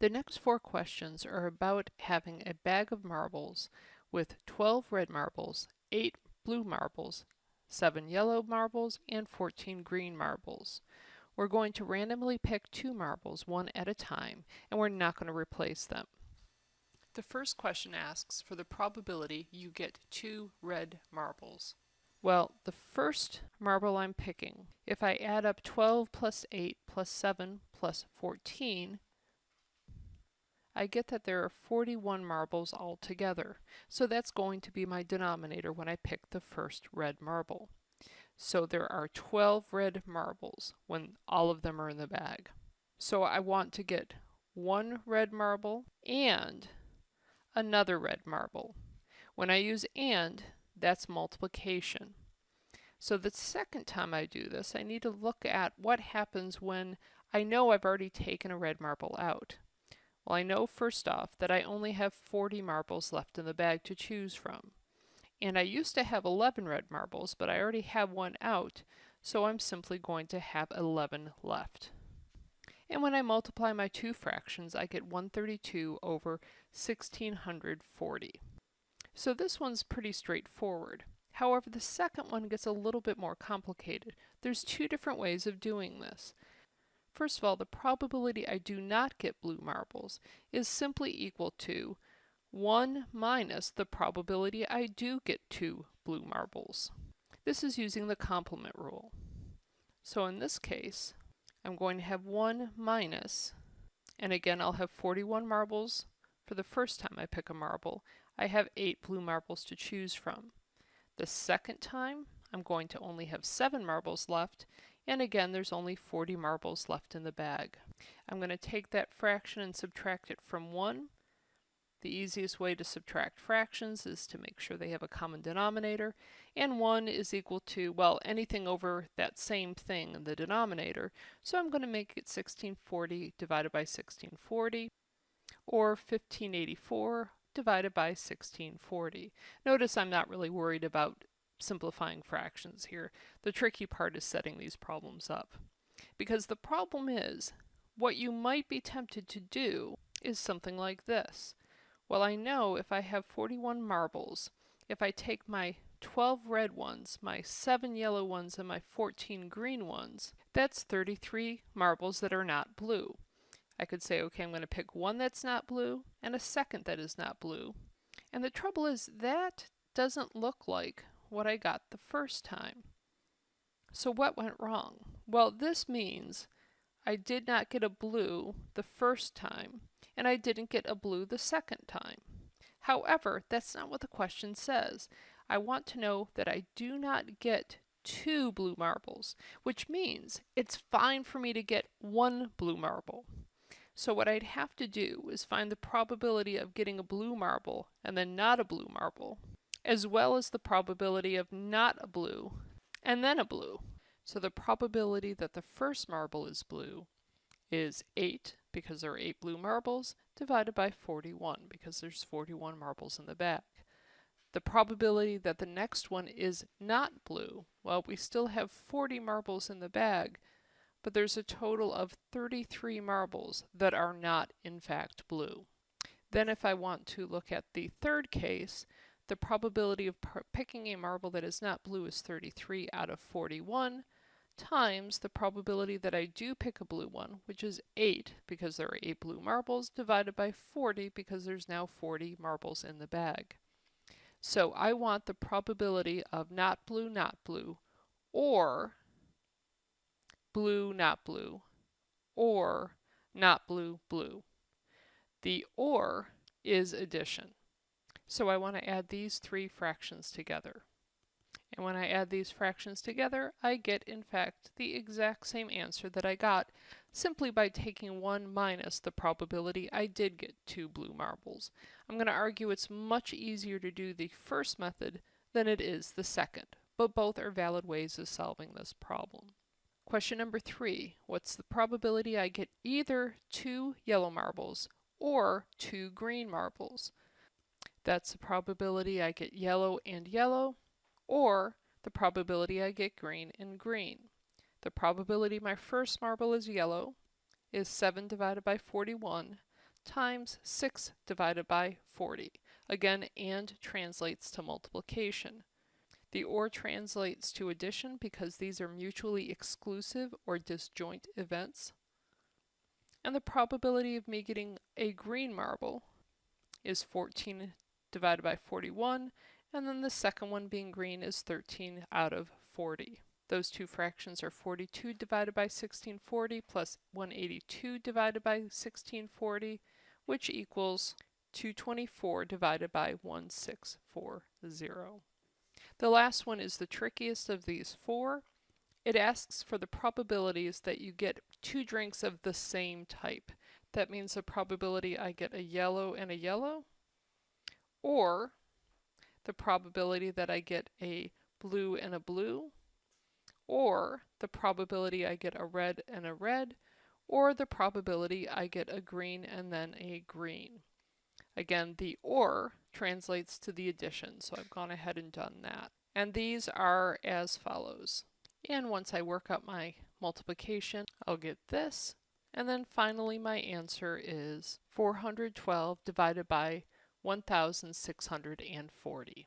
The next four questions are about having a bag of marbles with 12 red marbles, 8 blue marbles, 7 yellow marbles, and 14 green marbles. We're going to randomly pick two marbles one at a time, and we're not going to replace them. The first question asks for the probability you get two red marbles. Well, the first marble I'm picking, if I add up 12 plus 8 plus 7 plus 14, I get that there are 41 marbles altogether. So that's going to be my denominator when I pick the first red marble. So there are 12 red marbles when all of them are in the bag. So I want to get one red marble and another red marble. When I use AND, that's multiplication. So the second time I do this, I need to look at what happens when I know I've already taken a red marble out. Well, I know first off that I only have 40 marbles left in the bag to choose from. And I used to have 11 red marbles, but I already have one out, so I'm simply going to have 11 left. And when I multiply my two fractions, I get 132 over 1640. So this one's pretty straightforward. However, the second one gets a little bit more complicated. There's two different ways of doing this. First of all, the probability I do not get blue marbles is simply equal to 1 minus the probability I do get two blue marbles. This is using the complement rule. So in this case, I'm going to have 1 minus, and again I'll have 41 marbles for the first time I pick a marble. I have 8 blue marbles to choose from. The second time, I'm going to only have 7 marbles left, and again, there's only 40 marbles left in the bag. I'm going to take that fraction and subtract it from 1. The easiest way to subtract fractions is to make sure they have a common denominator. And 1 is equal to, well, anything over that same thing in the denominator. So I'm going to make it 1640 divided by 1640, or 1584 divided by 1640. Notice I'm not really worried about simplifying fractions here. The tricky part is setting these problems up. Because the problem is, what you might be tempted to do is something like this. Well, I know if I have 41 marbles, if I take my 12 red ones, my 7 yellow ones, and my 14 green ones, that's 33 marbles that are not blue. I could say, okay, I'm going to pick one that's not blue and a second that is not blue. And the trouble is that doesn't look like what I got the first time. So what went wrong? Well, this means I did not get a blue the first time, and I didn't get a blue the second time. However, that's not what the question says. I want to know that I do not get two blue marbles, which means it's fine for me to get one blue marble. So what I'd have to do is find the probability of getting a blue marble and then not a blue marble, as well as the probability of not a blue and then a blue. So the probability that the first marble is blue is 8 because there are 8 blue marbles divided by 41 because there's 41 marbles in the bag. The probability that the next one is not blue, well we still have 40 marbles in the bag, but there's a total of 33 marbles that are not in fact blue. Then if I want to look at the third case, the probability of picking a marble that is not blue is 33 out of 41 times the probability that I do pick a blue one, which is 8 because there are 8 blue marbles, divided by 40 because there's now 40 marbles in the bag. So I want the probability of not blue, not blue, or blue, not blue, or not blue, blue. The OR is addition. So I want to add these three fractions together. And when I add these fractions together, I get, in fact, the exact same answer that I got simply by taking 1 minus the probability I did get two blue marbles. I'm going to argue it's much easier to do the first method than it is the second, but both are valid ways of solving this problem. Question number three, what's the probability I get either two yellow marbles or two green marbles? That's the probability I get yellow and yellow, or the probability I get green and green. The probability my first marble is yellow is 7 divided by 41 times 6 divided by 40. Again, and translates to multiplication. The OR translates to addition because these are mutually exclusive or disjoint events. And the probability of me getting a green marble is 14 divided by 41, and then the second one being green is 13 out of 40. Those two fractions are 42 divided by 1640 plus 182 divided by 1640, which equals 224 divided by 1640. The last one is the trickiest of these four. It asks for the probabilities that you get two drinks of the same type. That means the probability I get a yellow and a yellow, or the probability that I get a blue and a blue, or the probability I get a red and a red, or the probability I get a green and then a green. Again, the OR translates to the addition, so I've gone ahead and done that. And these are as follows. And once I work up my multiplication, I'll get this. And then finally my answer is 412 divided by 1640.